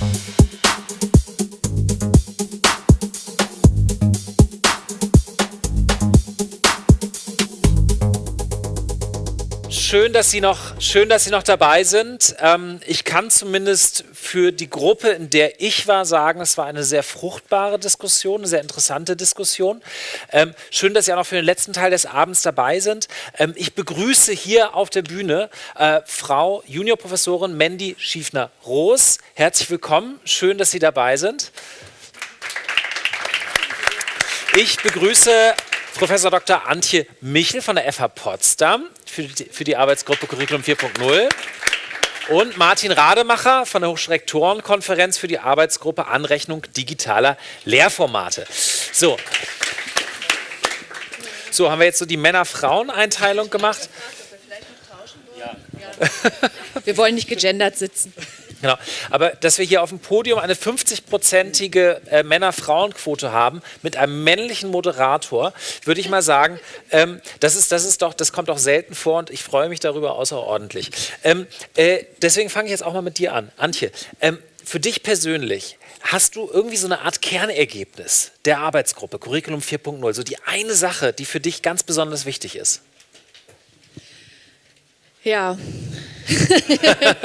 Thank you. Schön, dass Sie noch, schön, dass Sie noch dabei sind. Ähm, ich kann zumindest für die Gruppe, in der ich war, sagen, es war eine sehr fruchtbare Diskussion, eine sehr interessante Diskussion. Ähm, schön, dass Sie auch noch für den letzten Teil des Abends dabei sind. Ähm, ich begrüße hier auf der Bühne äh, Frau Juniorprofessorin Mandy Schiefner-Roos. Herzlich willkommen. Schön, dass Sie dabei sind. Ich begrüße Professor Dr. Antje Michel von der FH Potsdam für die, für die Arbeitsgruppe Curriculum 4.0 und Martin Rademacher von der Hochschulrektorenkonferenz für die Arbeitsgruppe Anrechnung digitaler Lehrformate. So. So, haben wir jetzt so die Männer-Frauen-Einteilung gemacht? Wir wollen nicht gegendert sitzen. Genau. Aber dass wir hier auf dem Podium eine 50-prozentige äh, Männer-Frauen-Quote haben mit einem männlichen Moderator, würde ich mal sagen, ähm, das, ist, das, ist doch, das kommt doch selten vor und ich freue mich darüber außerordentlich. Ähm, äh, deswegen fange ich jetzt auch mal mit dir an. Antje, ähm, für dich persönlich, hast du irgendwie so eine Art Kernergebnis der Arbeitsgruppe, Curriculum 4.0, so die eine Sache, die für dich ganz besonders wichtig ist? Ja.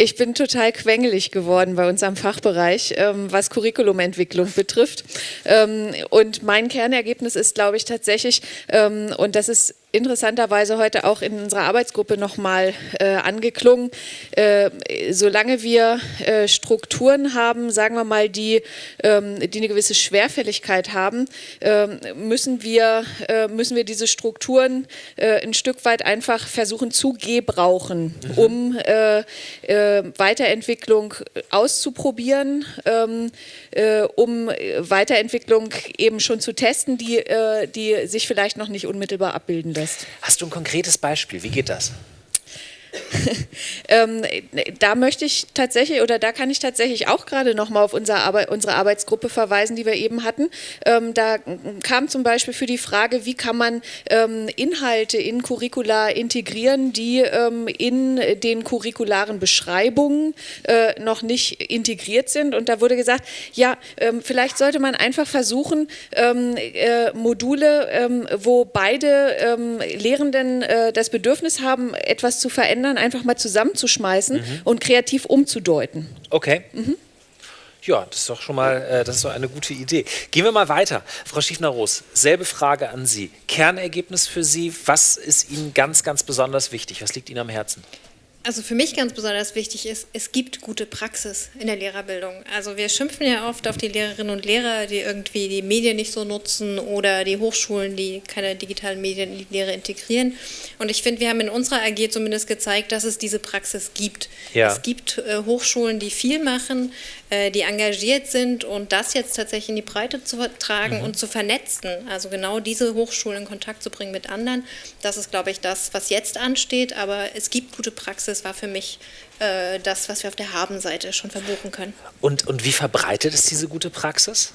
Ich bin total quengelig geworden bei uns am Fachbereich, ähm, was Curriculumentwicklung betrifft. Ähm, und mein Kernergebnis ist, glaube ich, tatsächlich, ähm, und das ist interessanterweise heute auch in unserer Arbeitsgruppe nochmal äh, angeklungen. Äh, solange wir äh, Strukturen haben, sagen wir mal, die, ähm, die eine gewisse Schwerfälligkeit haben, ähm, müssen, wir, äh, müssen wir diese Strukturen äh, ein Stück weit einfach versuchen zu gebrauchen, mhm. um äh, Weiterentwicklung auszuprobieren, ähm, um Weiterentwicklung eben schon zu testen, die, die sich vielleicht noch nicht unmittelbar abbilden lässt. Hast du ein konkretes Beispiel? Wie geht das? ähm, da möchte ich tatsächlich oder da kann ich tatsächlich auch gerade noch mal auf unsere, Arbeit, unsere Arbeitsgruppe verweisen, die wir eben hatten. Ähm, da kam zum Beispiel für die Frage, wie kann man ähm, Inhalte in Curricula integrieren, die ähm, in den curricularen Beschreibungen äh, noch nicht integriert sind. Und da wurde gesagt, ja, ähm, vielleicht sollte man einfach versuchen, ähm, äh, Module, wo beide Lehrenden äh, das Bedürfnis haben, etwas zu verändern, verändern, einfach mal zusammenzuschmeißen mhm. und kreativ umzudeuten. Okay. Mhm. Ja, das ist doch schon mal, äh, das ist doch eine gute Idee. Gehen wir mal weiter. Frau Schiefner-Roos, selbe Frage an Sie. Kernergebnis für Sie, was ist Ihnen ganz, ganz besonders wichtig? Was liegt Ihnen am Herzen? Also für mich ganz besonders wichtig ist, es gibt gute Praxis in der Lehrerbildung. Also wir schimpfen ja oft auf die Lehrerinnen und Lehrer, die irgendwie die Medien nicht so nutzen oder die Hochschulen, die keine digitalen Medien in die Lehre integrieren. Und ich finde, wir haben in unserer AG zumindest gezeigt, dass es diese Praxis gibt. Ja. Es gibt äh, Hochschulen, die viel machen, die engagiert sind und das jetzt tatsächlich in die Breite zu tragen mhm. und zu vernetzen. Also genau diese Hochschulen in Kontakt zu bringen mit anderen. Das ist, glaube ich, das, was jetzt ansteht. Aber es gibt gute Praxis war für mich äh, das, was wir auf der Habenseite schon verbuchen können. Und, und wie verbreitet ist diese gute Praxis?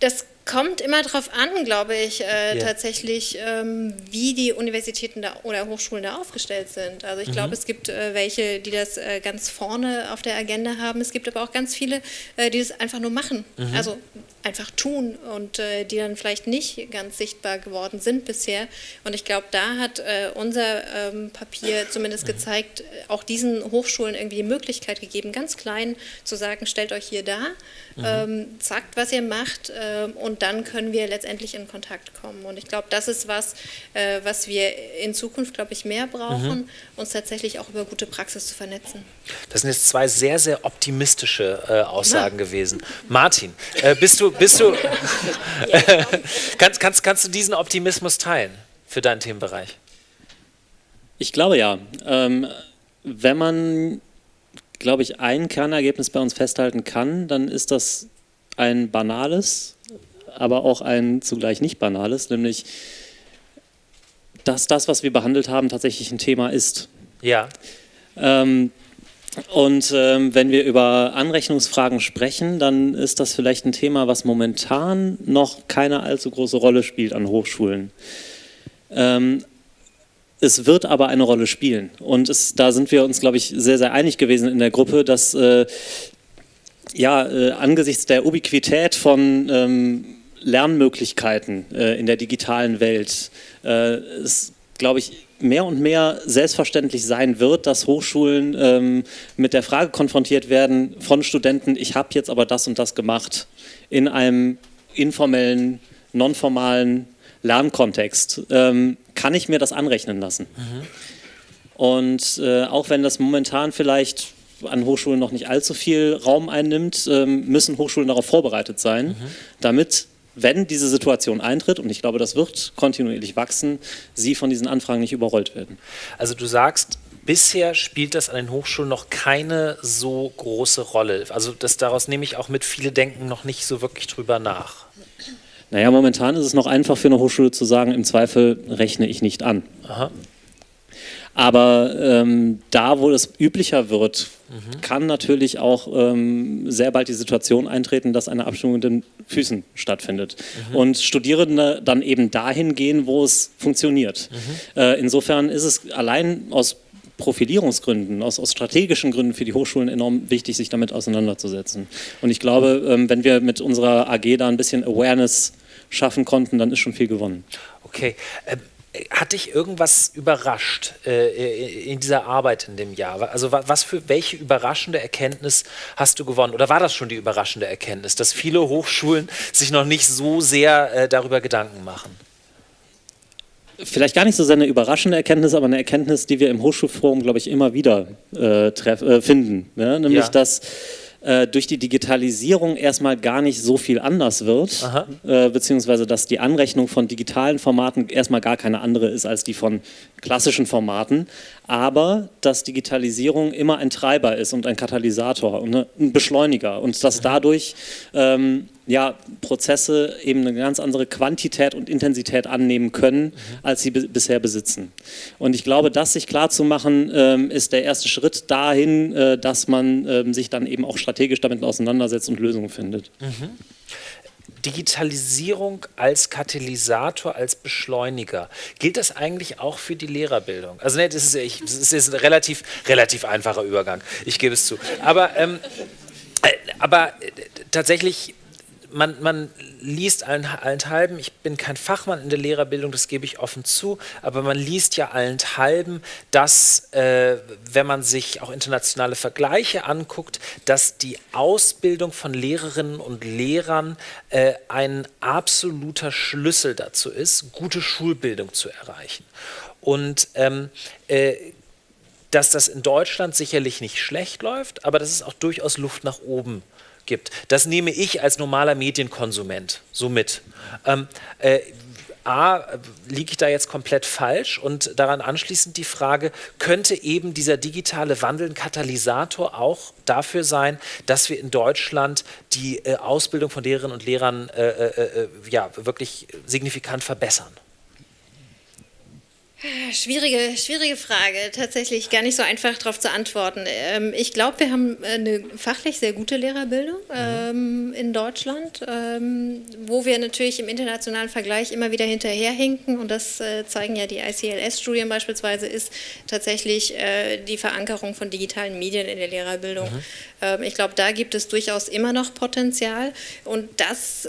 Das kommt immer darauf an, glaube ich, äh, yeah. tatsächlich, ähm, wie die Universitäten da, oder Hochschulen da aufgestellt sind. Also ich mhm. glaube, es gibt äh, welche, die das äh, ganz vorne auf der Agenda haben. Es gibt aber auch ganz viele, äh, die das einfach nur machen. Mhm. Also einfach tun und äh, die dann vielleicht nicht ganz sichtbar geworden sind bisher. Und ich glaube, da hat äh, unser ähm, Papier zumindest mhm. gezeigt, auch diesen Hochschulen irgendwie die Möglichkeit gegeben, ganz klein zu sagen, stellt euch hier da, mhm. ähm, sagt, was ihr macht ähm, und dann können wir letztendlich in Kontakt kommen. Und ich glaube, das ist was, äh, was wir in Zukunft, glaube ich, mehr brauchen, mhm. uns tatsächlich auch über gute Praxis zu vernetzen. Das sind jetzt zwei sehr, sehr optimistische äh, Aussagen ja. gewesen. Martin, äh, bist du, bist du kannst, kannst, kannst du diesen Optimismus teilen für deinen Themenbereich? Ich glaube ja. Ähm, wenn man, glaube ich, ein Kernergebnis bei uns festhalten kann, dann ist das ein banales, aber auch ein zugleich nicht banales, nämlich, dass das, was wir behandelt haben, tatsächlich ein Thema ist. Ja. Ähm, und ähm, wenn wir über Anrechnungsfragen sprechen, dann ist das vielleicht ein Thema, was momentan noch keine allzu große Rolle spielt an Hochschulen. Ähm, es wird aber eine Rolle spielen. Und es, da sind wir uns, glaube ich, sehr, sehr einig gewesen in der Gruppe, dass äh, ja, äh, angesichts der Ubiquität von ähm, Lernmöglichkeiten äh, in der digitalen Welt äh, es, glaube ich, mehr und mehr selbstverständlich sein wird, dass Hochschulen ähm, mit der Frage konfrontiert werden von Studenten, ich habe jetzt aber das und das gemacht in einem informellen, nonformalen Lernkontext. Ähm, kann ich mir das anrechnen lassen? Mhm. Und äh, auch wenn das momentan vielleicht an Hochschulen noch nicht allzu viel Raum einnimmt, ähm, müssen Hochschulen darauf vorbereitet sein, mhm. damit wenn diese Situation eintritt, und ich glaube, das wird kontinuierlich wachsen, sie von diesen Anfragen nicht überrollt werden. Also du sagst, bisher spielt das an den Hochschulen noch keine so große Rolle. Also das, daraus nehme ich auch mit, viele denken noch nicht so wirklich drüber nach. Naja, momentan ist es noch einfach für eine Hochschule zu sagen, im Zweifel rechne ich nicht an. Aha. Aber ähm, da, wo es üblicher wird, mhm. kann natürlich auch ähm, sehr bald die Situation eintreten, dass eine Abstimmung mit den Füßen stattfindet. Mhm. Und Studierende dann eben dahin gehen, wo es funktioniert. Mhm. Äh, insofern ist es allein aus Profilierungsgründen, aus, aus, strategischen Gründen für die Hochschulen enorm wichtig, sich damit auseinanderzusetzen. Und ich glaube, ähm, wenn wir mit unserer AG da ein bisschen Awareness schaffen konnten, dann ist schon viel gewonnen. Okay. Hat dich irgendwas überrascht äh, in dieser Arbeit in dem Jahr? Also was für welche überraschende Erkenntnis hast du gewonnen? Oder war das schon die überraschende Erkenntnis, dass viele Hochschulen sich noch nicht so sehr äh, darüber Gedanken machen? Vielleicht gar nicht so sehr eine überraschende Erkenntnis, aber eine Erkenntnis, die wir im Hochschulforum, glaube ich, immer wieder äh, treff, äh, finden. Ne? Nämlich, ja. dass äh, durch die Digitalisierung erstmal gar nicht so viel anders wird, äh, beziehungsweise dass die Anrechnung von digitalen Formaten erstmal gar keine andere ist als die von klassischen Formaten, aber dass Digitalisierung immer ein Treiber ist und ein Katalysator und ein Beschleuniger und dass dadurch ähm, ja, Prozesse eben eine ganz andere Quantität und Intensität annehmen können, mhm. als sie bisher besitzen. Und ich glaube, das sich klarzumachen, ähm, ist der erste Schritt dahin, äh, dass man ähm, sich dann eben auch strategisch damit auseinandersetzt und Lösungen findet. Mhm. Digitalisierung als Katalysator, als Beschleuniger. Gilt das eigentlich auch für die Lehrerbildung? Also ne, das ist, ich, das ist ein relativ, relativ einfacher Übergang, ich gebe es zu. Aber, ähm, äh, aber äh, tatsächlich man, man liest allenthalben, ich bin kein Fachmann in der Lehrerbildung, das gebe ich offen zu, aber man liest ja allenthalben, dass, äh, wenn man sich auch internationale Vergleiche anguckt, dass die Ausbildung von Lehrerinnen und Lehrern äh, ein absoluter Schlüssel dazu ist, gute Schulbildung zu erreichen. Und ähm, äh, dass das in Deutschland sicherlich nicht schlecht läuft, aber dass es auch durchaus Luft nach oben gibt. Das nehme ich als normaler Medienkonsument so mit. Ähm, äh, A, liege ich da jetzt komplett falsch? Und daran anschließend die Frage, könnte eben dieser digitale Wandel ein Katalysator auch dafür sein, dass wir in Deutschland die äh, Ausbildung von Lehrerinnen und Lehrern äh, äh, äh ja, wirklich signifikant verbessern? Schwierige, schwierige Frage, tatsächlich gar nicht so einfach darauf zu antworten. Ähm, ich glaube, wir haben eine fachlich sehr gute Lehrerbildung ähm, in Deutschland, ähm, wo wir natürlich im internationalen Vergleich immer wieder hinterherhinken und das äh, zeigen ja die ICLS-Studien beispielsweise, ist tatsächlich äh, die Verankerung von digitalen Medien in der Lehrerbildung. Mhm. Ich glaube, da gibt es durchaus immer noch Potenzial und das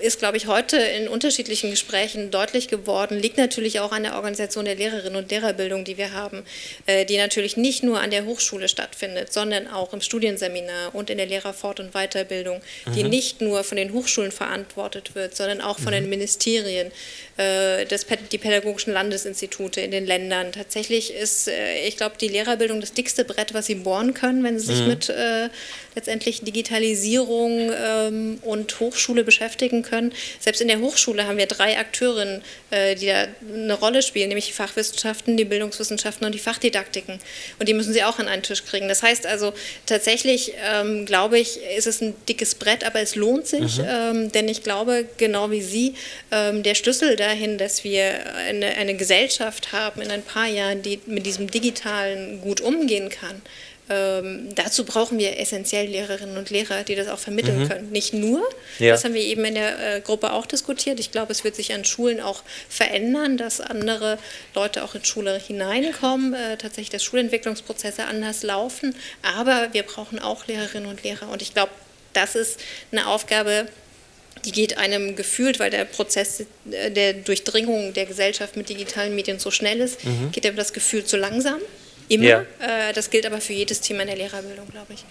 ist, glaube ich, heute in unterschiedlichen Gesprächen deutlich geworden, liegt natürlich auch an der Organisation Organisation der Lehrerinnen und Lehrerbildung, die wir haben, äh, die natürlich nicht nur an der Hochschule stattfindet, sondern auch im Studienseminar und in der Lehrerfort- und Weiterbildung, die mhm. nicht nur von den Hochschulen verantwortet wird, sondern auch von mhm. den Ministerien, äh, das, die pädagogischen Landesinstitute in den Ländern. Tatsächlich ist, äh, ich glaube, die Lehrerbildung das dickste Brett, was sie bohren können, wenn sie sich mhm. mit äh, letztendlich Digitalisierung ähm, und Hochschule beschäftigen können. Selbst in der Hochschule haben wir drei Akteurinnen, äh, die da eine Rolle spielen, nämlich die Fachwissenschaften, die Bildungswissenschaften und die Fachdidaktiken. Und die müssen sie auch an einen Tisch kriegen. Das heißt also, tatsächlich ähm, glaube ich, ist es ein dickes Brett, aber es lohnt sich, mhm. ähm, denn ich glaube, genau wie Sie, ähm, der Schlüssel dahin, dass wir eine, eine Gesellschaft haben in ein paar Jahren, die mit diesem Digitalen gut umgehen kann, Ähm, dazu brauchen wir essentiell Lehrerinnen und Lehrer, die das auch vermitteln mhm. können. Nicht nur, ja. das haben wir eben in der äh, Gruppe auch diskutiert. Ich glaube, es wird sich an Schulen auch verändern, dass andere Leute auch in Schule hineinkommen, äh, tatsächlich, dass Schulentwicklungsprozesse anders laufen. Aber wir brauchen auch Lehrerinnen und Lehrer. Und ich glaube, das ist eine Aufgabe, die geht einem gefühlt, weil der Prozess äh, der Durchdringung der Gesellschaft mit digitalen Medien so schnell ist, mhm. geht einem das Gefühl zu langsam. Immer. Ja. Äh, das gilt aber für jedes Thema in der Lehrerbildung, glaube ich.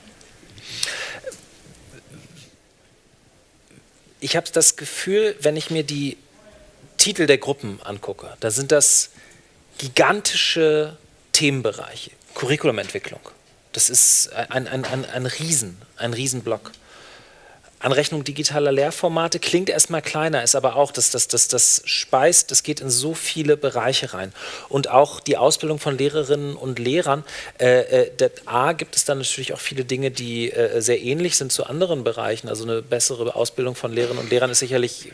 Ich habe das Gefühl, wenn ich mir die Titel der Gruppen angucke, da sind das gigantische Themenbereiche. Curriculumentwicklung. Das ist ein, ein, ein, ein Riesen, ein Riesenblock. Anrechnung digitaler Lehrformate klingt erstmal kleiner, ist aber auch, dass das, das, das speist, das geht in so viele Bereiche rein. Und auch die Ausbildung von Lehrerinnen und Lehrern, äh, äh, A, gibt es dann natürlich auch viele Dinge, die äh, sehr ähnlich sind zu anderen Bereichen. Also eine bessere Ausbildung von Lehrerinnen und Lehrern ist sicherlich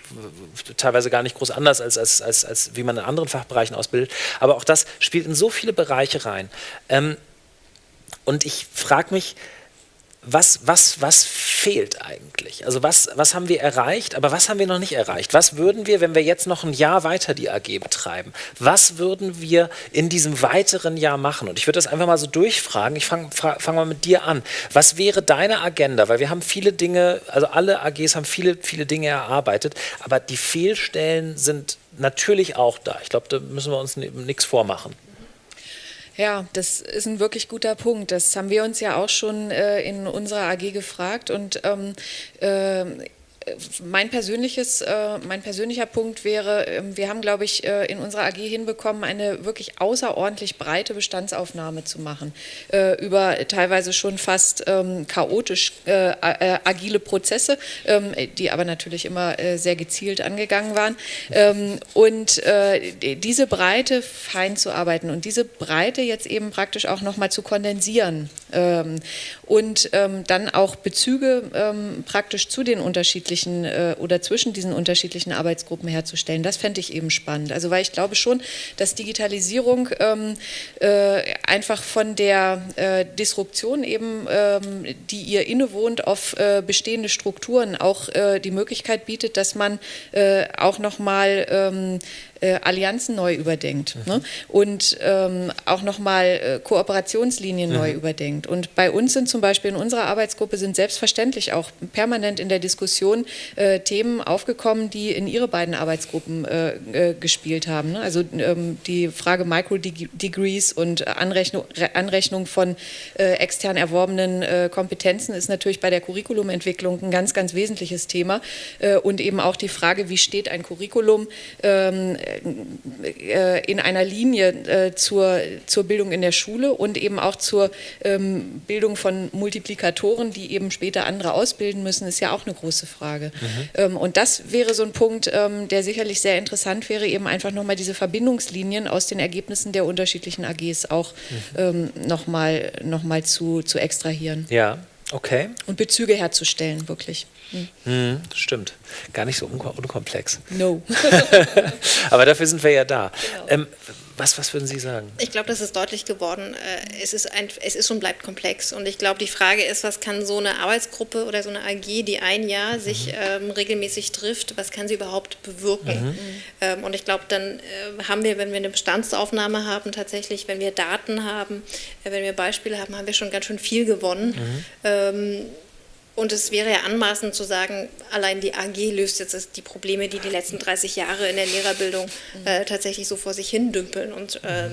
teilweise gar nicht groß anders, als, als, als, als wie man in anderen Fachbereichen ausbildet. Aber auch das spielt in so viele Bereiche rein. Ähm, und ich frage mich, was, was, was fehlt eigentlich? Also was, was haben wir erreicht, aber was haben wir noch nicht erreicht? Was würden wir, wenn wir jetzt noch ein Jahr weiter die AG betreiben, was würden wir in diesem weiteren Jahr machen? Und ich würde das einfach mal so durchfragen. Ich fange fang mal mit dir an. Was wäre deine Agenda? Weil wir haben viele Dinge, also alle AGs haben viele, viele Dinge erarbeitet, aber die Fehlstellen sind natürlich auch da. Ich glaube, da müssen wir uns nichts vormachen. Ja, das ist ein wirklich guter Punkt. Das haben wir uns ja auch schon äh, in unserer AG gefragt und ähm, äh, mein, persönliches, äh, mein persönlicher Punkt wäre, ähm, wir haben, glaube ich, äh, in unserer AG hinbekommen, eine wirklich außerordentlich breite Bestandsaufnahme zu machen, äh, über teilweise schon fast ähm, chaotisch agile Prozesse, ähm, die aber natürlich immer sehr gezielt angegangen waren. und diese Breite fein zu arbeiten und diese Breite jetzt eben praktisch auch nochmal zu kondensieren und dann auch Bezüge praktisch zu den unterschiedlichen unterschiedlichen äh, oder zwischen diesen unterschiedlichen Arbeitsgruppen herzustellen. Das fände ich eben spannend. Also weil ich glaube schon, dass Digitalisierung ähm, äh, einfach von der äh, Disruption eben, ähm, die ihr innewohnt auf äh, bestehende Strukturen, auch äh, die Möglichkeit bietet, dass man äh, auch nochmal ähm, äh, Allianzen neu überdenkt mhm. ne? und ähm, auch nochmal äh, Kooperationslinien mhm. neu überdenkt. Und bei uns sind zum Beispiel in unserer Arbeitsgruppe sind selbstverständlich auch permanent in der Diskussion äh, Themen aufgekommen, die in ihre beiden Arbeitsgruppen äh, äh gespielt haben. Ne? Also ähm, die Frage Micro-Degrees und Anrechnung, Anrechnung von äh, extern erworbenen Kompetenzen ist natürlich bei der Curriculumentwicklung ein ganz, ganz wesentliches Thema. und eben auch die Frage, wie steht ein Curriculum ähm, äh, in einer Linie äh, zur, zur Bildung in der Schule und eben auch zur ähm, Bildung von Multiplikatoren, die eben später andere ausbilden müssen, ist ja auch eine große Frage. Mhm. Ähm, und das wäre so ein Punkt, ähm, der sicherlich sehr interessant wäre, eben einfach nochmal diese Verbindungslinien aus den Ergebnissen der unterschiedlichen AGs auch mhm. nochmal noch mal zu, zu extrahieren. Ja, okay. Und Bezüge herzustellen, wirklich. Hm, stimmt. Gar nicht so unkomplex. No. Aber dafür sind wir ja da. Genau. Ähm, was, was würden Sie sagen? Ich glaube, das ist deutlich geworden. Äh, es ist, ein, es ist und bleibt komplex. Und ich glaube, die Frage ist, was kann so eine Arbeitsgruppe oder so eine AG, die ein Jahr sich mhm. ähm, regelmäßig trifft, was kann sie überhaupt bewirken? Mhm. Ähm, und ich glaube, dann äh, haben wir, wenn wir eine Bestandsaufnahme haben, tatsächlich, wenn wir Daten haben, äh, wenn wir Beispiele haben, haben wir schon ganz schön viel gewonnen. Mhm. Und es wäre ja anmaßend zu sagen, allein die AG löst jetzt die Probleme, die die letzten 30 Jahre in der Lehrerbildung äh, tatsächlich so vor sich hin dümpeln. Und ähm,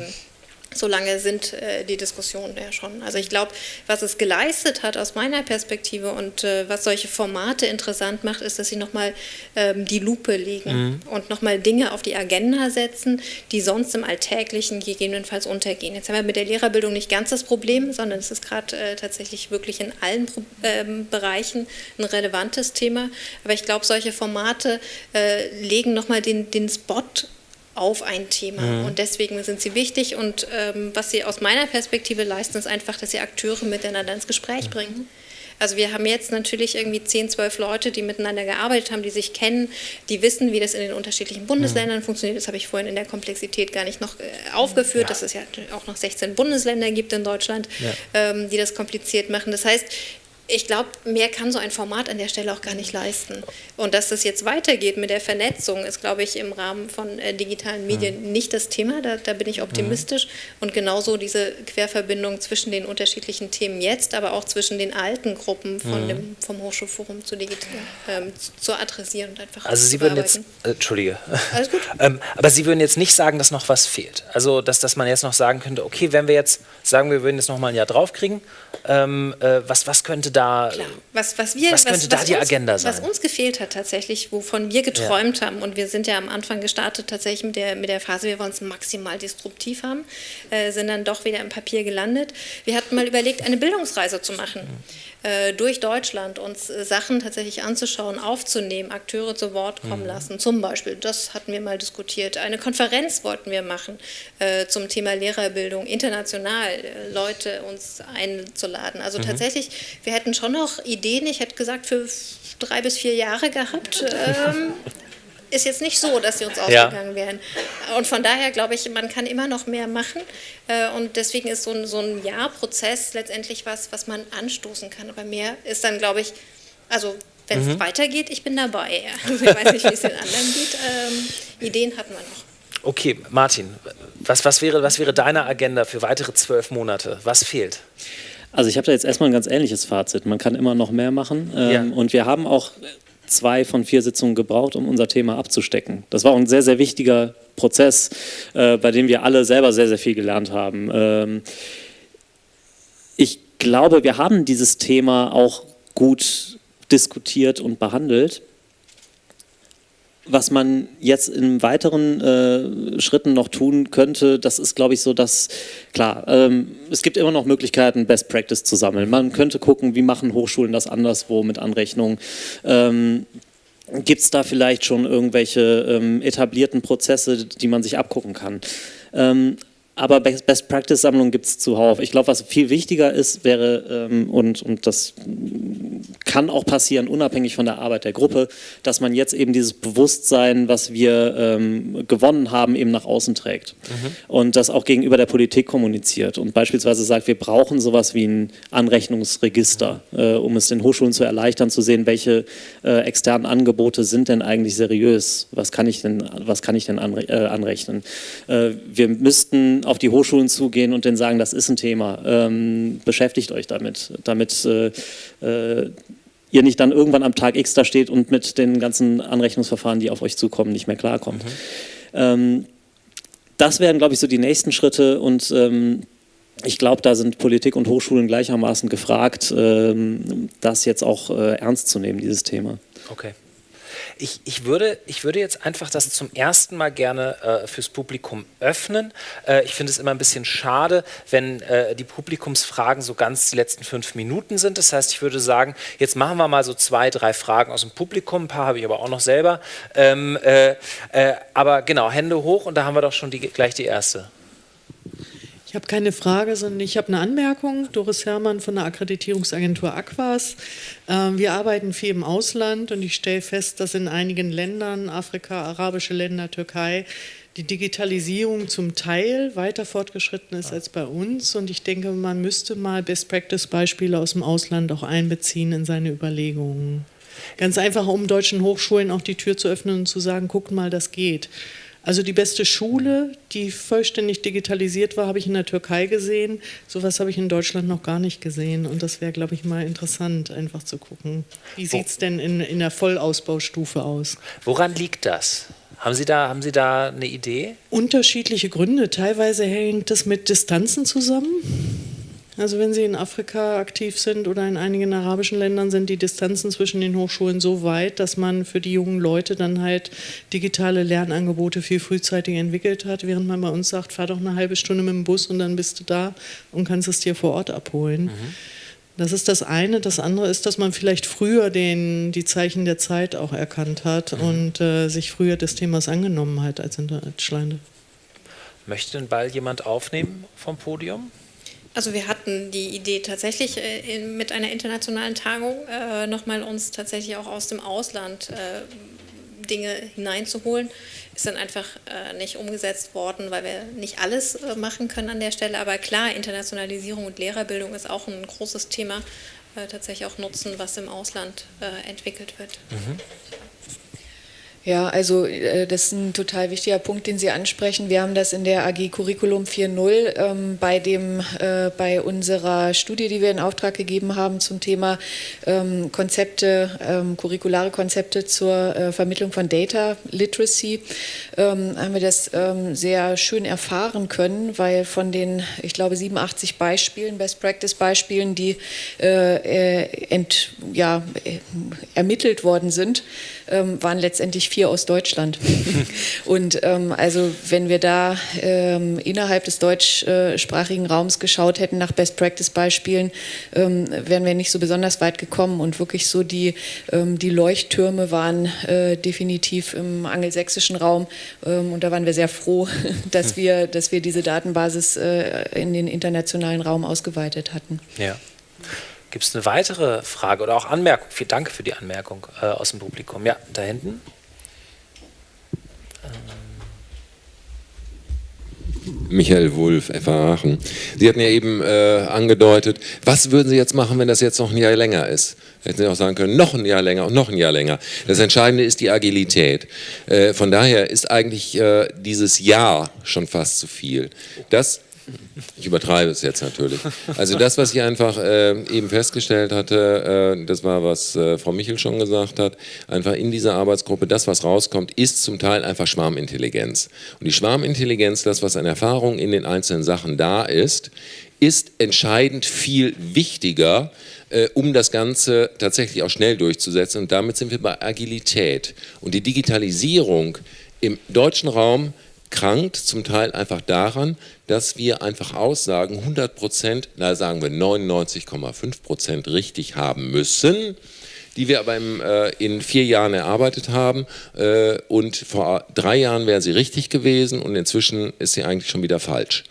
so lange sind äh, die Diskussionen ja schon. Also ich glaube, was es geleistet hat aus meiner Perspektive und äh, was solche Formate interessant macht, ist, dass sie nochmal ähm, die Lupe legen mhm. und nochmal Dinge auf die Agenda setzen, die sonst im Alltäglichen gegebenenfalls untergehen. Jetzt haben wir mit der Lehrerbildung nicht ganz das Problem, sondern es ist gerade äh, tatsächlich wirklich in allen Pro ähm, Bereichen ein relevantes Thema. Aber ich glaube, solche Formate äh, legen nochmal den, den Spot auf ein Thema. Mhm. Und deswegen sind sie wichtig. Und ähm, was sie aus meiner Perspektive leisten, ist einfach, dass sie Akteure miteinander ins Gespräch mhm. bringen. Also wir haben jetzt natürlich irgendwie 10, 12 Leute, die miteinander gearbeitet haben, die sich kennen, die wissen, wie das in den unterschiedlichen Bundesländern mhm. funktioniert. Das habe ich vorhin in der Komplexität gar nicht noch äh, aufgeführt, ja. dass es ja auch noch 16 Bundesländer gibt in Deutschland, ja. ähm, die das kompliziert machen. Das heißt, ich glaube, mehr kann so ein Format an der Stelle auch gar nicht leisten. Und dass das jetzt weitergeht mit der Vernetzung, ist, glaube ich, im Rahmen von äh, digitalen Medien mhm. nicht das Thema. Da, da bin ich optimistisch. Mhm. Und genauso diese Querverbindung zwischen den unterschiedlichen Themen jetzt, aber auch zwischen den alten Gruppen von mhm. dem, vom Hochschulforum zu, digital, ähm, zu adressieren und einfach Also Sie würden jetzt, äh, Entschuldige, Alles gut. ähm, aber Sie würden jetzt nicht sagen, dass noch was fehlt. Also, dass, dass man jetzt noch sagen könnte, okay, wenn wir jetzt sagen, wir würden jetzt noch mal ein Jahr draufkriegen, ähm, äh, was, was könnte da, Klar. was, was, wir, was könnte was, da die uns, Agenda sein? Was uns gefehlt hat tatsächlich, wovon wir geträumt ja. haben und wir sind ja am Anfang gestartet tatsächlich mit der, mit der Phase, wir wollen es maximal disruptiv haben, äh, sind dann doch wieder im Papier gelandet. Wir hatten mal überlegt, eine Bildungsreise zu machen. Mhm durch Deutschland uns äh, Sachen tatsächlich anzuschauen, aufzunehmen, Akteure zu Wort kommen mhm. lassen. Zum Beispiel, das hatten wir mal diskutiert. Eine Konferenz wollten wir machen äh, zum Thema Lehrerbildung, international äh, Leute uns einzuladen. Also mhm. tatsächlich, wir hätten schon noch Ideen, ich hätte gesagt, für drei bis vier Jahre gehabt. Ähm, ist jetzt nicht so, dass sie uns ausgegangen ja. wären. Und von daher glaube ich, man kann immer noch mehr machen. Äh, und deswegen ist so ein, so ein Jahrprozess letztendlich was, was man anstoßen kann. Aber mehr ist dann, glaube ich, also wenn es mhm. weitergeht, ich bin dabei. Also ich weiß nicht, wie es den anderen geht. Ähm, Ideen hatten wir noch. Okay, Martin, was, was, wäre, was wäre deine Agenda für weitere zwölf Monate? Was fehlt? Also ich habe da jetzt erstmal ein ganz ähnliches Fazit. Man kann immer noch mehr machen. Ähm, ja. Und wir haben auch zwei von vier Sitzungen gebraucht, um unser Thema abzustecken. Das war auch ein sehr, sehr wichtiger Prozess, äh, bei dem wir alle selber sehr, sehr viel gelernt haben. Ähm, ich glaube, wir haben dieses Thema auch gut diskutiert und behandelt was man jetzt in weiteren äh, Schritten noch tun könnte, das ist, glaube ich, so, dass, klar, ähm, es gibt immer noch Möglichkeiten, Best Practice zu sammeln. Man könnte gucken, wie machen Hochschulen das anderswo mit Anrechnung. Ähm, Gibt es da vielleicht schon irgendwelche ähm, etablierten Prozesse, die man sich abgucken kann? Ähm, aber Best Practice Sammlung gibt es zuhauf. Ich glaube, was viel wichtiger ist, wäre, ähm, und, und das kann auch passieren, unabhängig von der Arbeit der Gruppe, dass man jetzt eben dieses Bewusstsein, was wir ähm, gewonnen haben, eben nach außen trägt. Mhm. Und das auch gegenüber der Politik kommuniziert und beispielsweise sagt, wir brauchen sowas wie ein Anrechnungsregister, äh, um es den Hochschulen zu erleichtern, zu sehen, welche äh, externen Angebote sind denn eigentlich seriös, was kann ich denn, was kann ich denn anre äh, anrechnen. Äh, wir müssten auf die Hochschulen zugehen und denen sagen, das ist ein Thema, ähm, beschäftigt euch damit, damit äh, äh, ihr nicht dann irgendwann am Tag X da steht und mit den ganzen Anrechnungsverfahren, die auf euch zukommen, nicht mehr klarkommt. Mhm. Ähm, das wären, glaube ich, so die nächsten Schritte und ähm, ich glaube, da sind Politik und Hochschulen gleichermaßen gefragt, ähm, das jetzt auch äh, ernst zu nehmen, dieses Thema. Okay. Ich, ich, würde, ich würde jetzt einfach das zum ersten Mal gerne äh, fürs Publikum öffnen. Äh, ich finde es immer ein bisschen schade, wenn äh, die Publikumsfragen so ganz die letzten fünf Minuten sind. Das heißt, ich würde sagen, jetzt machen wir mal so zwei, drei Fragen aus dem Publikum. Ein paar habe ich aber auch noch selber. Ähm, äh, äh, aber genau, Hände hoch und da haben wir doch schon die, gleich die erste. Ich habe keine Frage, sondern ich habe eine Anmerkung. Doris Herrmann von der Akkreditierungsagentur Aquas. Ähm, wir arbeiten viel im Ausland und ich stelle fest, dass in einigen Ländern, Afrika, arabische Länder, Türkei, die Digitalisierung zum Teil weiter fortgeschritten ist als bei uns. Und ich denke, man müsste mal Best-Practice-Beispiele aus dem Ausland auch einbeziehen in seine Überlegungen. Ganz einfach, um deutschen Hochschulen auch die Tür zu öffnen und zu sagen, guckt mal, das geht. Also die beste Schule, die vollständig digitalisiert war, habe ich in der Türkei gesehen. Sowas habe ich in Deutschland noch gar nicht gesehen. Und das wäre, glaube ich, mal interessant, einfach zu gucken. Wie sieht es denn in, in der Vollausbaustufe aus? Woran liegt das? Haben Sie, da, haben Sie da eine Idee? Unterschiedliche Gründe. Teilweise hängt das mit Distanzen zusammen. Also wenn Sie in Afrika aktiv sind oder in einigen arabischen Ländern, sind die Distanzen zwischen den Hochschulen so weit, dass man für die jungen Leute dann halt digitale Lernangebote viel frühzeitig entwickelt hat, während man bei uns sagt, fahr doch eine halbe Stunde mit dem Bus und dann bist du da und kannst es dir vor Ort abholen. Mhm. Das ist das eine. Das andere ist, dass man vielleicht früher den, die Zeichen der Zeit auch erkannt hat mhm. und äh, sich früher des Themas angenommen hat als in Deutschland. Möchte den Ball jemand aufnehmen vom Podium? Also wir hatten die Idee tatsächlich äh, mit einer internationalen Tagung äh, nochmal uns tatsächlich auch aus dem Ausland äh, Dinge hineinzuholen. Ist dann einfach nicht umgesetzt worden, weil wir nicht alles machen können an der Stelle. Aber klar, Internationalisierung und Lehrerbildung ist auch ein großes Thema. Tatsächlich auch nutzen, was im Ausland entwickelt wird. Mhm. Ja, also äh, das ist ein total wichtiger Punkt, den Sie ansprechen. Wir haben das in der AG Curriculum 4.0 ähm, bei, dem, äh, bei unserer Studie, die wir in Auftrag gegeben haben zum Thema ähm, Konzepte, ähm, curriculare Konzepte zur äh, Vermittlung von Data Literacy, ähm, haben wir das ähm, sehr schön erfahren können, weil von den, ich glaube, 87 Beispielen, Best Practice Beispielen, die äh, äh, ent, ja, äh, ermittelt worden sind, ähm, waren letztendlich vier aus Deutschland. und ähm, also wenn wir da ähm, innerhalb des deutschsprachigen Raums geschaut hätten nach Best Practice Beispielen, ähm, wären wir nicht so besonders weit gekommen und wirklich so die, ähm, die Leuchttürme waren äh, definitiv im angelsächsischen Raum ähm, und da waren wir sehr froh, dass wir, dass wir diese Datenbasis äh, in den internationalen Raum ausgeweitet hatten. Ja. Gibt es eine weitere Frage oder auch Anmerkung? Vielen Dank für die Anmerkung äh, aus dem Publikum. Ja, da hinten. Michael Wulff, FA Aachen. Sie hatten ja eben äh, angedeutet, was würden Sie jetzt machen, wenn das jetzt noch ein Jahr länger ist? Hätten Sie auch sagen können, noch ein Jahr länger und noch ein Jahr länger. Das Entscheidende ist die Agilität. Äh, von daher ist eigentlich äh, dieses Jahr schon fast zu viel. Das ich übertreibe es jetzt natürlich. Also das, was ich einfach äh, eben festgestellt hatte, äh, das war, was äh, Frau Michel schon gesagt hat, einfach in dieser Arbeitsgruppe, das, was rauskommt, ist zum Teil einfach Schwarmintelligenz. Und die Schwarmintelligenz, das, was an Erfahrung in den einzelnen Sachen da ist, ist entscheidend viel wichtiger, äh, um das Ganze tatsächlich auch schnell durchzusetzen. Und damit sind wir bei Agilität. Und die Digitalisierung im deutschen Raum krankt zum Teil einfach daran, dass wir einfach Aussagen 100 Prozent, na sagen wir 99,5 Prozent richtig haben müssen, die wir aber im, äh, in vier Jahren erarbeitet haben äh, und vor drei Jahren wäre sie richtig gewesen und inzwischen ist sie eigentlich schon wieder falsch.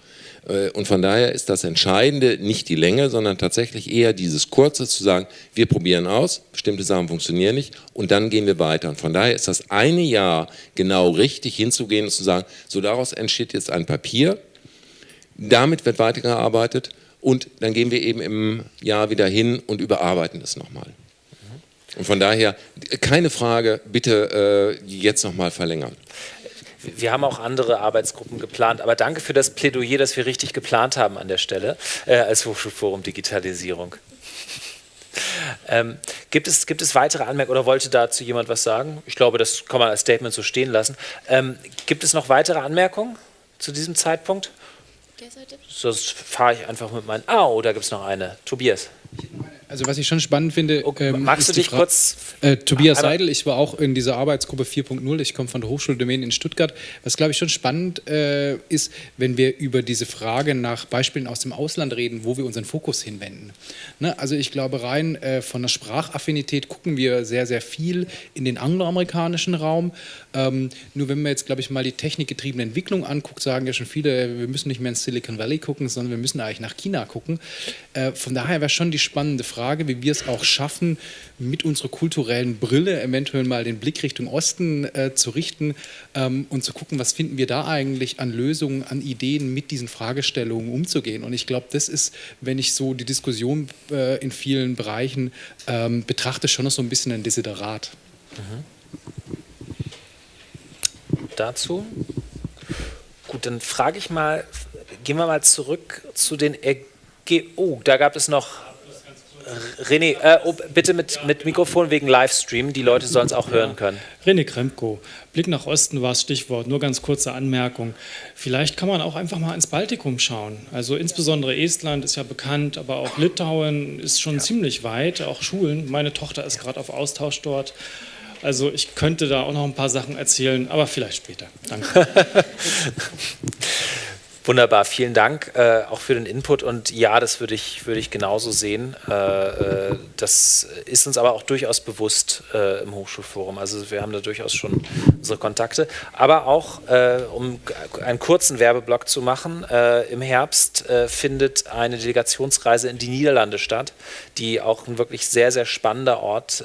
Äh, und von daher ist das Entscheidende nicht die Länge, sondern tatsächlich eher dieses Kurze zu sagen, wir probieren aus, bestimmte Sachen funktionieren nicht und dann gehen wir weiter. Und von daher ist das eine Jahr genau richtig hinzugehen und zu sagen, so daraus entsteht jetzt ein Papier, damit wird weitergearbeitet und dann gehen wir eben im Jahr wieder hin und überarbeiten es nochmal. Und von daher keine Frage, bitte äh, jetzt nochmal verlängern. Wir haben auch andere Arbeitsgruppen geplant, aber danke für das Plädoyer, das wir richtig geplant haben an der Stelle äh, als Hochschulforum Digitalisierung. Ähm, gibt, es, gibt es weitere Anmerkungen oder wollte dazu jemand was sagen? Ich glaube, das kann man als Statement so stehen lassen. Ähm, gibt es noch weitere Anmerkungen zu diesem Zeitpunkt? Sonst fahre ich einfach mit meinen. Ah, oh, da gibt es noch eine. Tobias. Also was ich schon spannend finde, okay, ähm, magst du dich kurz? Äh, Tobias Seidel, ich war auch in dieser Arbeitsgruppe 4.0. Ich komme von der Hochschule Domain in Stuttgart. Was glaube ich schon spannend äh, ist, wenn wir über diese Frage nach Beispielen aus dem Ausland reden, wo wir unseren Fokus hinwenden. Ne? Also ich glaube rein äh, von der Sprachaffinität gucken wir sehr sehr viel in den angloamerikanischen Raum. Ähm, nur wenn man jetzt glaube ich mal die technikgetriebene Entwicklung anguckt, sagen ja schon viele, wir müssen nicht mehr ins Silicon Valley gucken, sondern wir müssen eigentlich nach China gucken. Äh, von daher wäre schon die spannende Frage Frage, wie wir es auch schaffen, mit unserer kulturellen Brille eventuell mal den Blick Richtung Osten äh, zu richten ähm, und zu gucken, was finden wir da eigentlich an Lösungen, an Ideen, mit diesen Fragestellungen umzugehen. Und ich glaube, das ist, wenn ich so die Diskussion äh, in vielen Bereichen ähm, betrachte, schon noch so ein bisschen ein Desiderat. Mhm. Dazu? Gut, dann frage ich mal, gehen wir mal zurück zu den Ergebnissen. Oh, da gab es noch René, äh, oh, bitte mit, mit Mikrofon wegen Livestream, die Leute sollen es auch hören können. René Kremko, Blick nach Osten war das Stichwort, nur ganz kurze Anmerkung. Vielleicht kann man auch einfach mal ins Baltikum schauen. Also insbesondere Estland ist ja bekannt, aber auch Litauen ist schon ja. ziemlich weit, auch Schulen. Meine Tochter ist gerade auf Austausch dort. Also ich könnte da auch noch ein paar Sachen erzählen, aber vielleicht später. Danke. Wunderbar, vielen Dank äh, auch für den Input und ja, das würde ich, würde ich genauso sehen. Äh, äh, das ist uns aber auch durchaus bewusst äh, im Hochschulforum. Also wir haben da durchaus schon unsere Kontakte. Aber auch, äh, um einen kurzen Werbeblock zu machen, äh, im Herbst findet eine Delegationsreise in die Niederlande statt, die auch ein wirklich sehr, sehr spannender Ort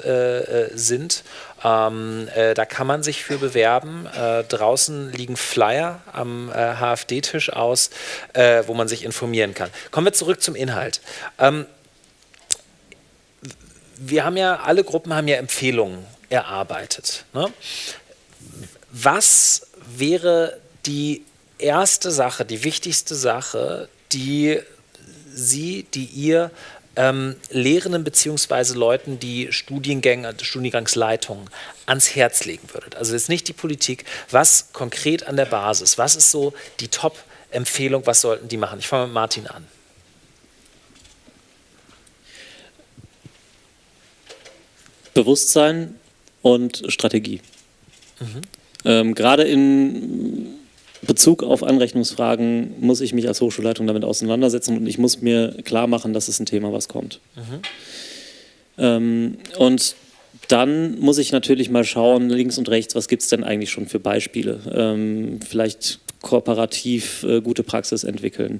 sind. Ähm, äh, da kann man sich für bewerben. Äh, draußen liegen Flyer am äh, HFD-Tisch aus, äh, wo man sich informieren kann. Kommen wir zurück zum Inhalt. Ähm, wir haben ja, alle Gruppen haben ja Empfehlungen erarbeitet. Ne? Was wäre die erste Sache, die wichtigste Sache, die Sie, die ihr ähm, Lehrenden bzw. Leuten, die Studiengänge, Studiengangsleitungen ans Herz legen würdet? Also jetzt nicht die Politik, was konkret an der Basis, was ist so die Top-Empfehlung, was sollten die machen? Ich fange mit Martin an. Bewusstsein und Strategie. Mhm. Ähm, Gerade in Bezug auf Anrechnungsfragen muss ich mich als Hochschulleitung damit auseinandersetzen und ich muss mir klar machen, dass es ein Thema, was kommt. Mhm. Ähm, und dann muss ich natürlich mal schauen, links und rechts, was gibt es denn eigentlich schon für Beispiele? Ähm, vielleicht kooperativ äh, gute Praxis entwickeln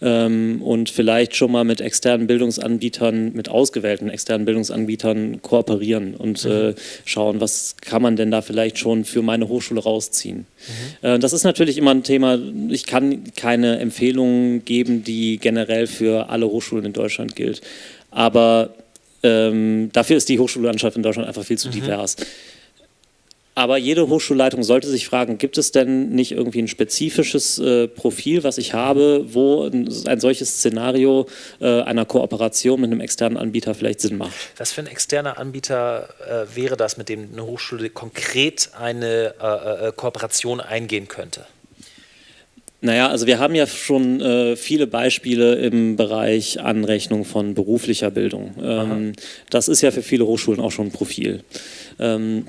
ähm, und vielleicht schon mal mit externen Bildungsanbietern, mit ausgewählten externen Bildungsanbietern kooperieren und mhm. äh, schauen, was kann man denn da vielleicht schon für meine Hochschule rausziehen. Mhm. Äh, das ist natürlich immer ein Thema, ich kann keine Empfehlungen geben, die generell für alle Hochschulen in Deutschland gilt, aber ähm, dafür ist die Hochschullandschaft in Deutschland einfach viel zu mhm. divers. Aber jede Hochschulleitung sollte sich fragen, gibt es denn nicht irgendwie ein spezifisches äh, Profil, was ich habe, wo ein, ein solches Szenario äh, einer Kooperation mit einem externen Anbieter vielleicht Sinn macht? Was für ein externer Anbieter äh, wäre das, mit dem eine Hochschule konkret eine äh, äh, Kooperation eingehen könnte? Naja, also wir haben ja schon äh, viele Beispiele im Bereich Anrechnung von beruflicher Bildung. Ähm, das ist ja für viele Hochschulen auch schon ein Profil. Ähm,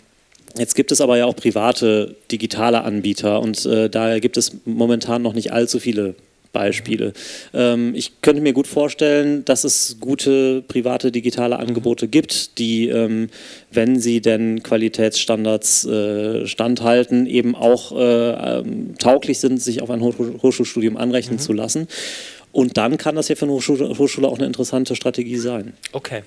Jetzt gibt es aber ja auch private digitale Anbieter und äh, daher gibt es momentan noch nicht allzu viele Beispiele. Ähm, ich könnte mir gut vorstellen, dass es gute private digitale Angebote gibt, die, ähm, wenn sie denn Qualitätsstandards äh, standhalten, eben auch äh, ähm, tauglich sind, sich auf ein Hochschulstudium anrechnen mhm. zu lassen. Und dann kann das ja für eine Hochschule, Hochschule auch eine interessante Strategie sein. Okay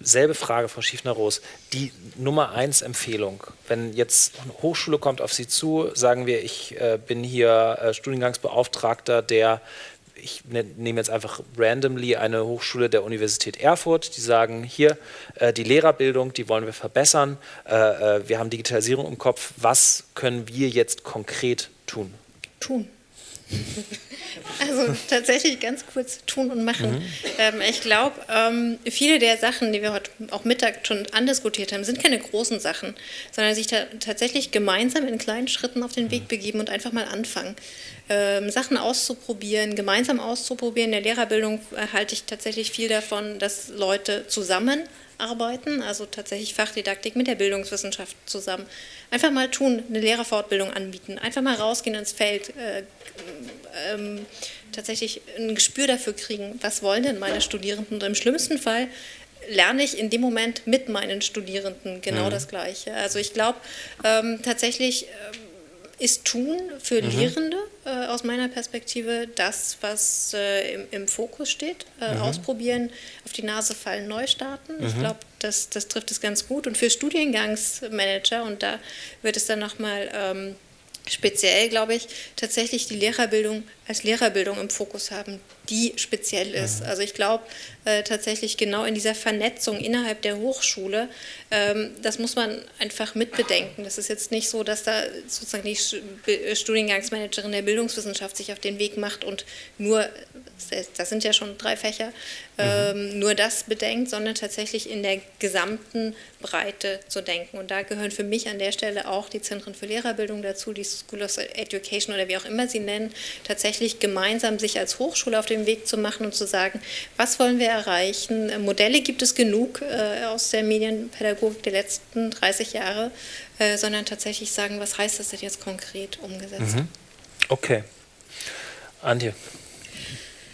selbe Frage, Frau Schiefner-Roos. Die Nummer eins Empfehlung, wenn jetzt eine Hochschule kommt auf Sie zu, sagen wir, ich äh, bin hier äh, Studiengangsbeauftragter der, ich ne, nehme jetzt einfach randomly eine Hochschule der Universität Erfurt, die sagen, hier, äh, die Lehrerbildung, die wollen wir verbessern, äh, äh, wir haben Digitalisierung im Kopf, was können wir jetzt konkret tun? Tun. Also tatsächlich ganz kurz tun und machen. Mhm. Ähm, ich glaube, ähm, viele der Sachen, die wir heute auch Mittag schon andiskutiert haben, sind keine großen Sachen, sondern sich ta tatsächlich gemeinsam in kleinen Schritten auf den Weg begeben und einfach mal anfangen. Ähm, Sachen auszuprobieren, gemeinsam auszuprobieren. In der Lehrerbildung halte ich tatsächlich viel davon, dass Leute zusammenarbeiten, also tatsächlich Fachdidaktik mit der Bildungswissenschaft zusammen. Einfach mal tun, eine Lehrerfortbildung anbieten, einfach mal rausgehen ins Feld, äh, ähm, tatsächlich ein Gespür dafür kriegen, was wollen denn meine Studierenden. Und im schlimmsten Fall lerne ich in dem Moment mit meinen Studierenden genau mhm. das Gleiche. Also ich glaube ähm, tatsächlich... Ähm, ist Tun für mhm. Lehrende äh, aus meiner Perspektive das, was äh, im, im, Fokus steht. Äh, mhm. Ausprobieren, auf die Nase fallen, neu starten. Mhm. Ich glaube, das, das trifft es ganz gut. Und für Studiengangsmanager, und da wird es dann nochmal ähm, speziell, glaube ich, tatsächlich die Lehrerbildung als Lehrerbildung im Fokus haben, die speziell ist. Mhm. Also ich glaube äh, tatsächlich genau in dieser Vernetzung innerhalb der Hochschule, ähm, das muss man einfach mitbedenken. Das ist jetzt nicht so, dass da sozusagen die Studiengangsmanagerin der Bildungswissenschaft sich auf den Weg macht und nur, das sind ja schon drei Fächer, ähm, mhm. nur das bedenkt, sondern tatsächlich in der gesamten Breite zu denken. Und da gehören für mich an der Stelle auch die Zentren für Lehrerbildung dazu, die School of Education oder wie auch immer sie nennen, tatsächlich gemeinsam sich als Hochschule auf den Weg zu machen und zu sagen, was wollen wir erreichen. Modelle gibt es genug äh, aus der Medienpädagogik der letzten 30 Jahre, äh, sondern tatsächlich sagen, was heißt das denn jetzt konkret umgesetzt. Mhm. Okay. Antje.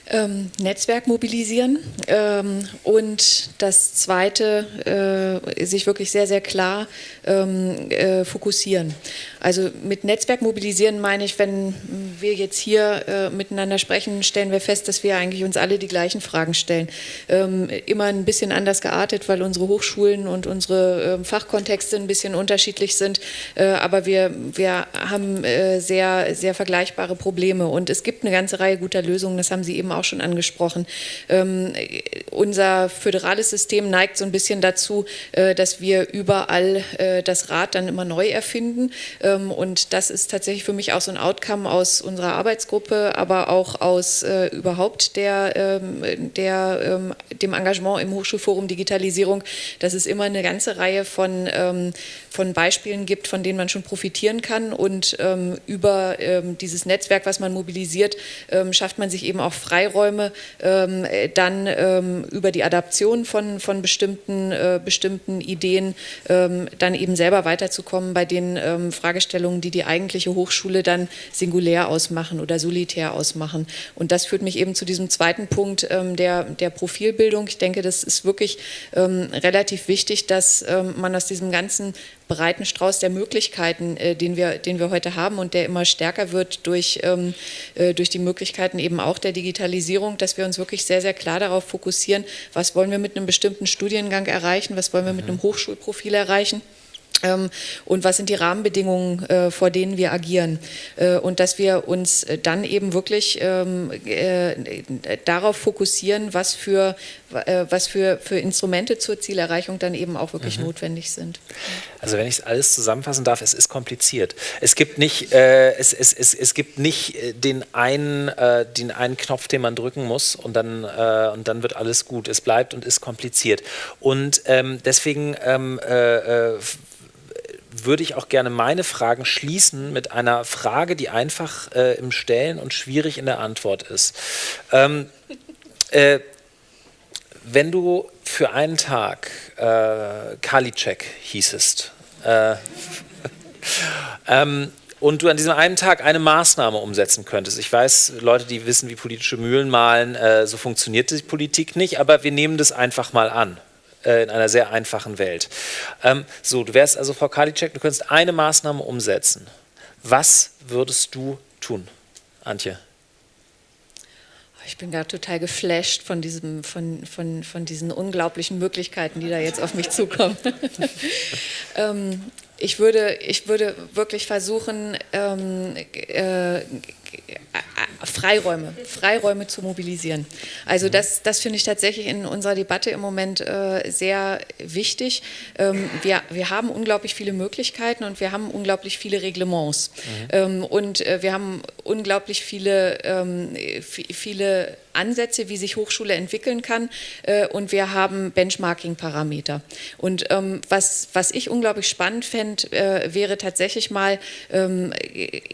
Ähm, Netzwerk mobilisieren ähm, und das zweite, äh, sich wirklich sehr, sehr klar ähm, äh, fokussieren. Also mit Netzwerk mobilisieren meine ich, wenn wir jetzt hier äh, miteinander sprechen, stellen wir fest, dass wir eigentlich uns alle die gleichen Fragen stellen. Ähm, immer ein bisschen anders geartet, weil unsere Hochschulen und unsere äh, Fachkontexte ein bisschen unterschiedlich sind, äh, aber wir, wir haben äh, sehr, sehr vergleichbare Probleme und es gibt eine ganze Reihe guter Lösungen, das haben Sie eben auch schon angesprochen. Ähm, unser föderales System neigt so ein bisschen dazu, äh, dass wir überall äh, das Rad dann immer neu erfinden. Ähm, und das ist tatsächlich für mich auch so ein Outcome aus unserer Arbeitsgruppe, aber auch aus äh, überhaupt der, ähm, der, ähm, dem Engagement im Hochschulforum Digitalisierung, dass es immer eine ganze Reihe von, ähm, von Beispielen gibt, von denen man schon profitieren kann. Und über dieses Netzwerk, was man mobilisiert, schafft man sich eben auch Freiräume, dann über die Adaption von, von bestimmten, äh, bestimmten Ideen ähm, dann eben selber weiterzukommen bei den ähm, Fragestellungen, die die eigentliche Hochschule dann singulär ausmachen oder solitär ausmachen. Und das führt mich eben zu diesem zweiten Punkt ähm, der, der Profilbildung. Ich denke, das ist wirklich ähm, relativ wichtig, dass ähm, man aus diesem ganzen breiten Strauß der Möglichkeiten, äh, den, wir, den wir heute haben und der immer stärker wird durch, ähm, äh, durch die Möglichkeiten eben auch der Digitalisierung, dass wir uns wirklich sehr, sehr klar darauf fokussieren, was wollen wir mit einem bestimmten Studiengang erreichen, was wollen wir mit einem Hochschulprofil erreichen und was sind die Rahmenbedingungen, äh, vor denen wir agieren. Äh, und dass wir uns dann eben wirklich ähm, äh, darauf fokussieren, was für, was für, für Instrumente zur Zielerreichung dann eben auch wirklich mhm. notwendig sind. Also wenn ich es alles zusammenfassen darf, es ist kompliziert. Es gibt nicht, äh, es, es, es, es gibt nicht den, einen, äh, den einen Knopf, den man drücken muss und dann, äh, und dann wird alles gut. Es bleibt und ist kompliziert. Und ähm, deswegen ähm, würde ich auch gerne meine Fragen schließen mit einer Frage, die einfach äh, im Stellen und schwierig in der Antwort ist. Ähm, äh, wenn du für einen Tag äh, Karliczek hießest äh, ähm, und du an diesem einen Tag eine Maßnahme umsetzen könntest. Ich weiß, Leute, die wissen, wie politische Mühlen malen, äh, so funktioniert die Politik nicht, aber wir nehmen das einfach mal an äh, in einer sehr einfachen Welt. Ähm, so, du wärst also Frau Karliczek, du könntest eine Maßnahme umsetzen. Was würdest du tun, Antje? Ich bin gerade total geflasht von, diesem, von, von, von diesen unglaublichen Möglichkeiten, die da jetzt auf mich zukommen. ähm, ich, würde, ich würde wirklich versuchen, ähm, äh, Freiräume, Freiräume zu mobilisieren. Also das, das finde ich tatsächlich in unserer Debatte im Moment äh, sehr wichtig. Ähm, wir, wir haben unglaublich viele Möglichkeiten und wir haben unglaublich viele Reglements. Mhm. Ähm, und äh, wir haben unglaublich viele, ähm, viele Ansätze, wie sich Hochschule entwickeln kann äh, und wir haben Benchmarking-Parameter. Und ähm, was, was ich unglaublich spannend fände, äh, wäre tatsächlich mal ähm,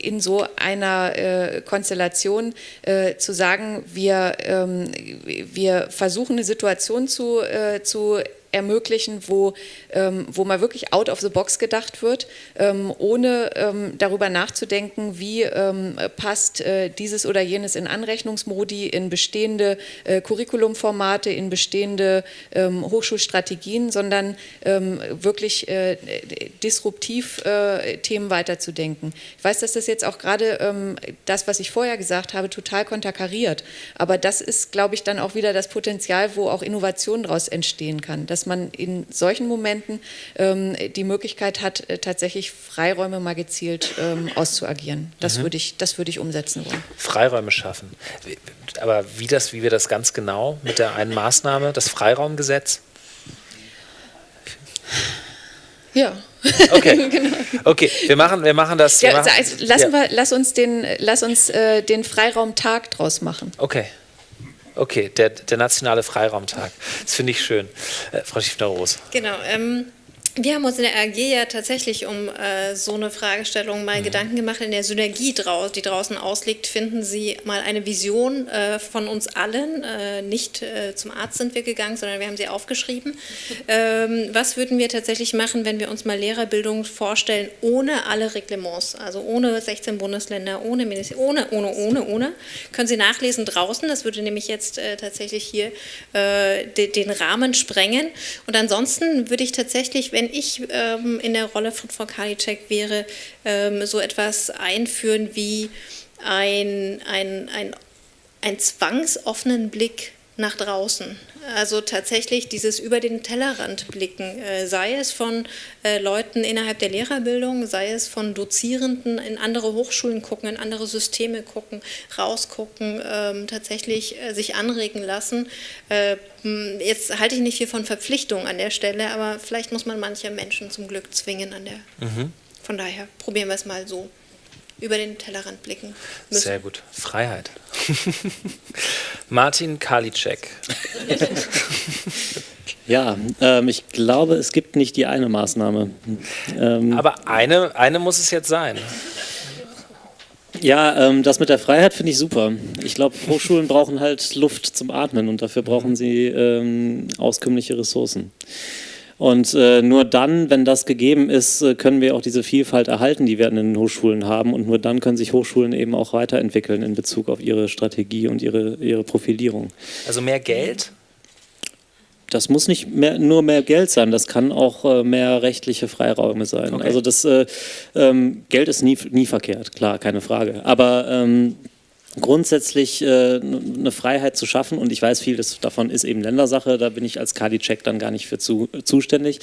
in so einer äh, Konstellation äh, zu sagen, wir, ähm, wir versuchen eine Situation zu, äh, zu ermöglichen, wo, ähm, wo mal wirklich out of the box gedacht wird, ähm, ohne ähm, darüber nachzudenken, wie ähm, passt äh, dieses oder jenes in Anrechnungsmodi, in bestehende äh, Curriculumformate, in bestehende ähm, Hochschulstrategien, sondern ähm, wirklich äh, disruptiv äh, Themen weiterzudenken. Ich weiß, dass das jetzt auch gerade das, was ich vorher gesagt habe, total konterkariert, aber das ist, glaube ich, dann auch wieder das Potenzial, wo auch Innovation daraus entstehen kann, dass dass man in solchen Momenten ähm, die Möglichkeit hat, äh, tatsächlich Freiräume mal gezielt ähm, auszuagieren. Das mhm. würde ich, das ich umsetzen wollen. Freiräume schaffen. Aber wie, das, wie wir das ganz genau mit der einen Maßnahme, das Freiraumgesetz? Ja. Okay. genau. okay, wir machen, wir machen das. Wir ja, machen, also lassen ja. wir, lass uns den, lass uns äh, den Freiraumtag draus machen. Okay. Okay, der, der nationale Freiraumtag. Das finde ich schön. Äh, Frau Schiffner-Roos. Genau. Ähm, Wir haben uns in der AG ja tatsächlich um äh, so eine Fragestellung mal mhm. Gedanken gemacht. In der Synergie, draus, die draußen ausliegt, finden Sie mal eine Vision äh, von uns allen. Äh, nicht äh, zum Arzt sind wir gegangen, sondern wir haben sie aufgeschrieben. Ähm, was würden wir tatsächlich machen, wenn wir uns mal Lehrerbildung vorstellen, ohne alle Reglements, also ohne 16 Bundesländer, ohne Ministerium, ohne, ohne, ohne, ohne. Können Sie nachlesen draußen, das würde nämlich jetzt äh, tatsächlich hier äh, de, den Rahmen sprengen. Und ansonsten würde ich tatsächlich, wenn wenn ich ähm, in der Rolle von Frau Karliczek wäre, ähm, so etwas einführen wie ein, ein, ein, ein zwangsoffenen Blick nach draußen. Also tatsächlich dieses über den Tellerrand blicken, äh, sei es von äh, Leuten innerhalb der Lehrerbildung, sei es von Dozierenden in andere Hochschulen gucken, in andere Systeme gucken, rausgucken, ähm, tatsächlich äh, sich anregen lassen. Jetzt halte ich nicht viel von Verpflichtungen an der Stelle, aber vielleicht muss man manche Menschen zum Glück zwingen an der. Mhm. Von daher probieren wir es mal so über den Tellerrand blicken müssen. Sehr gut. Freiheit. Martin Karliczek. Ja, ähm, ich glaube, es gibt nicht die eine Maßnahme. Ähm, Aber eine, eine muss es jetzt sein. Ja, ähm, das mit der Freiheit finde ich super. Ich glaube, Hochschulen brauchen halt Luft zum Atmen und dafür brauchen sie ähm, auskömmliche Ressourcen. Und äh, nur dann, wenn das gegeben ist, äh, können wir auch diese Vielfalt erhalten, die wir in den Hochschulen haben. Und nur dann können sich Hochschulen eben auch weiterentwickeln in Bezug auf ihre Strategie und ihre, ihre Profilierung. Also mehr Geld? Das muss nicht mehr, nur mehr Geld sein, das kann auch äh, mehr rechtliche Freiräume sein. Okay. Also das äh, ähm, Geld ist nie, nie verkehrt, klar, keine Frage. Aber ähm, grundsätzlich äh, eine Freiheit zu schaffen und ich weiß, viel davon ist eben Ländersache, da bin ich als Kadi-Check dann gar nicht für zu, zuständig.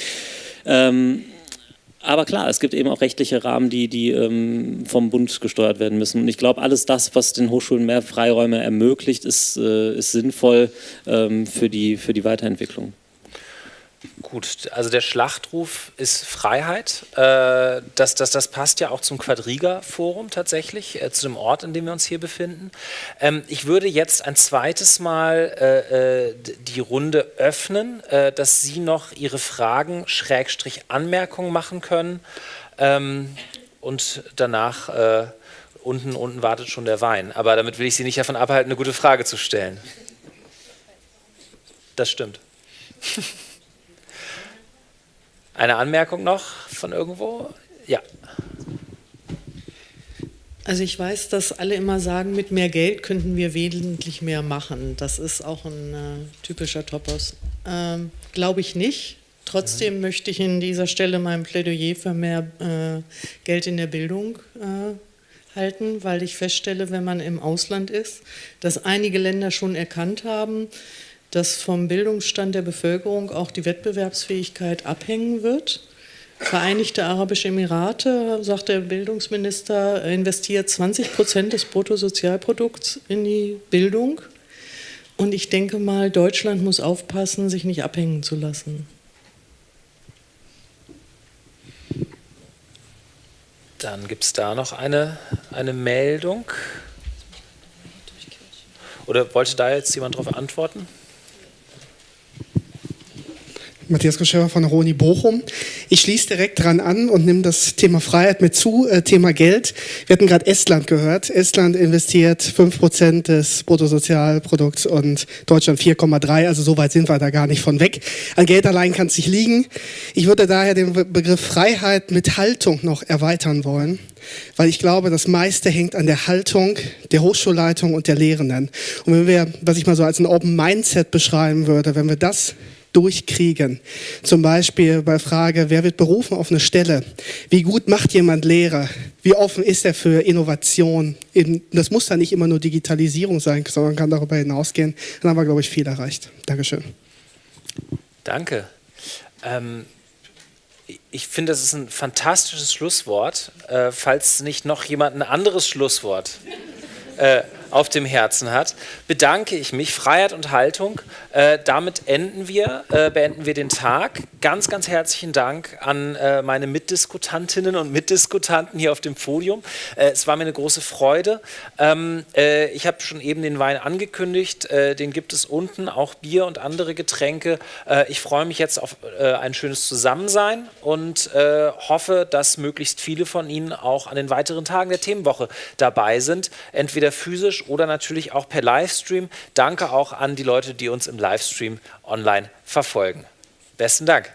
Ähm, aber klar, es gibt eben auch rechtliche Rahmen, die, die ähm, vom Bund gesteuert werden müssen. Und ich glaube, alles das, was den Hochschulen mehr Freiräume ermöglicht, ist, äh, ist sinnvoll ähm, für, die, für die Weiterentwicklung. Gut, also der Schlachtruf ist Freiheit. Äh, das, das, das passt ja auch zum Quadriga-Forum tatsächlich, äh, zu dem Ort, in dem wir uns hier befinden. Ähm, ich würde jetzt ein zweites Mal äh, die Runde öffnen, dass Sie noch Ihre Fragen, Schrägstrich Anmerkungen machen können. Ähm, und danach unten, unten wartet schon der Wein. Aber damit will ich Sie nicht davon abhalten, eine gute Frage zu stellen. Das stimmt. Eine Anmerkung noch von irgendwo? Ja. Also ich weiß, dass alle immer sagen, mit mehr Geld könnten wir wesentlich mehr machen. Das ist auch ein äh, typischer Topos. Ähm, Glaube ich nicht. Trotzdem mhm. möchte ich in dieser Stelle mein Plädoyer für mehr äh, Geld in der Bildung äh, halten, weil ich feststelle, wenn man im Ausland ist, dass einige Länder schon erkannt haben, dass vom Bildungsstand der Bevölkerung auch die Wettbewerbsfähigkeit abhängen wird. Vereinigte Arabische Emirate, sagt der Bildungsminister, investiert 20 Prozent des Bruttosozialprodukts in die Bildung. Und ich denke mal, Deutschland muss aufpassen, sich nicht abhängen zu lassen. Dann gibt es da noch eine, eine Meldung. Oder wollte da jetzt jemand darauf antworten? Matthias Koschewa von Roni Bochum. Ich schließe direkt dran an und nehme das Thema Freiheit mit zu, äh, Thema Geld. Wir hatten gerade Estland gehört. Estland investiert 5% des Bruttosozialprodukts und Deutschland 4,3, also so weit sind wir da gar nicht von weg. An Geld allein kann es nicht liegen. Ich würde daher den Begriff Freiheit mit Haltung noch erweitern wollen weil ich glaube, das meiste hängt an der Haltung der Hochschulleitung und der Lehrenden. Und wenn wir, was ich mal so als ein Open Mindset beschreiben würde, wenn wir das durchkriegen. Zum Beispiel bei Frage, wer wird berufen auf eine Stelle? Wie gut macht jemand Lehre? Wie offen ist er für Innovation? Das muss dann nicht immer nur Digitalisierung sein, sondern kann darüber hinausgehen. Dann haben wir, glaube ich, viel erreicht. Dankeschön. Danke. Ähm, ich finde, das ist ein fantastisches Schlusswort. Äh, falls nicht noch jemand ein anderes Schlusswort äh, auf dem Herzen hat, bedanke ich mich. Freiheit und Haltung. Äh, damit enden wir, äh, beenden wir den Tag. Ganz, ganz herzlichen Dank an äh, meine Mitdiskutantinnen und Mitdiskutanten hier auf dem Podium. Äh, es war mir eine große Freude. Ähm, äh, ich habe schon eben den Wein angekündigt. Äh, den gibt es unten, auch Bier und andere Getränke. ich freue mich jetzt auf ein schönes Zusammensein und hoffe, dass möglichst viele von Ihnen auch an den weiteren Tagen der Themenwoche dabei sind, entweder physisch oder natürlich auch per Livestream. Danke auch an die Leute, die uns im Livestream online verfolgen. Besten Dank.